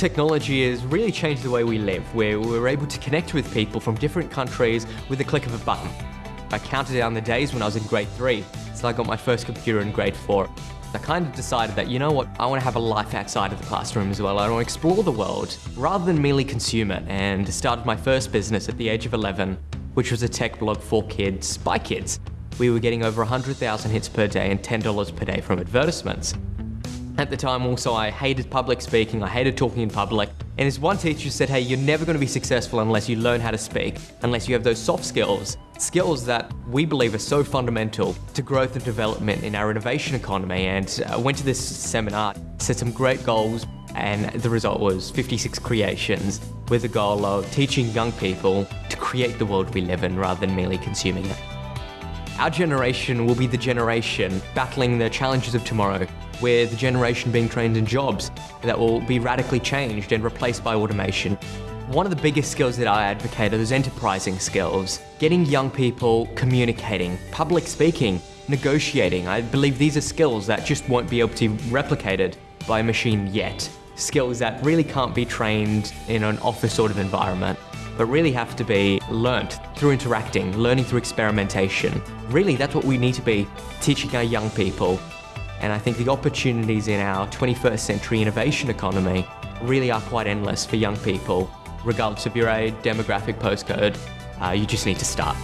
Technology has really changed the way we live, where we're able to connect with people from different countries with a click of a button. I counted down the days when I was in grade three, so I got my first computer in grade four. I kind of decided that, you know what, I want to have a life outside of the classroom as well. I want to explore the world rather than merely consume it and started my first business at the age of 11, which was a tech blog for kids by kids. We were getting over 100,000 hits per day and $10 per day from advertisements. At the time also I hated public speaking, I hated talking in public, and as one teacher said, hey, you're never going to be successful unless you learn how to speak, unless you have those soft skills, skills that we believe are so fundamental to growth and development in our innovation economy. And I went to this seminar, set some great goals, and the result was 56 creations with the goal of teaching young people to create the world we live in rather than merely consuming it. Our generation will be the generation battling the challenges of tomorrow. We're the generation being trained in jobs that will be radically changed and replaced by automation. One of the biggest skills that I advocate are those enterprising skills. Getting young people communicating, public speaking, negotiating. I believe these are skills that just won't be able to be replicated by a machine yet. Skills that really can't be trained in an office sort of environment but really have to be learnt through interacting, learning through experimentation. Really, that's what we need to be teaching our young people. And I think the opportunities in our 21st century innovation economy really are quite endless for young people. Regardless of your age, demographic, postcode, uh, you just need to start.